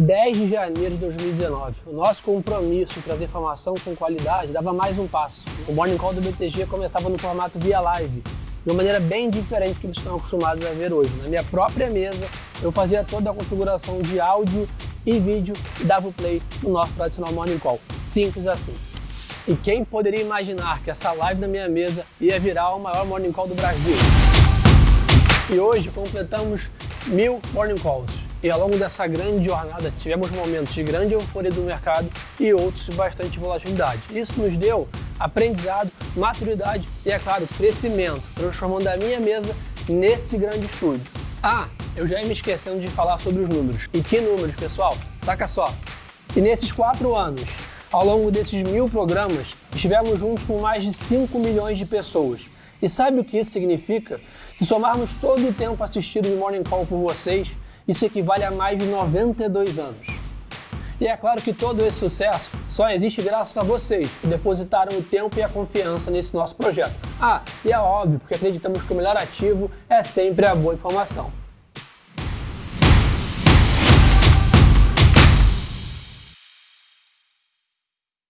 10 de janeiro de 2019. O nosso compromisso de trazer informação com qualidade dava mais um passo. O Morning Call do BTG começava no formato via live, de uma maneira bem diferente do que eles estão acostumados a ver hoje. Na minha própria mesa, eu fazia toda a configuração de áudio e vídeo e dava o play no nosso tradicional Morning Call. Simples assim. E quem poderia imaginar que essa live na minha mesa ia virar o maior Morning Call do Brasil? E hoje completamos mil Morning Calls. E ao longo dessa grande jornada tivemos momentos de grande euforia do mercado e outros de bastante volatilidade. Isso nos deu aprendizado, maturidade e, é claro, crescimento, transformando a minha mesa nesse grande estúdio. Ah, eu já ia me esquecendo de falar sobre os números. E que números, pessoal? Saca só. E nesses quatro anos, ao longo desses mil programas, estivemos juntos com mais de 5 milhões de pessoas. E sabe o que isso significa? Se somarmos todo o tempo assistido de Morning Call por vocês, isso equivale a mais de 92 anos. E é claro que todo esse sucesso só existe graças a vocês, que depositaram o tempo e a confiança nesse nosso projeto. Ah, e é óbvio, porque acreditamos que o melhor ativo é sempre a boa informação.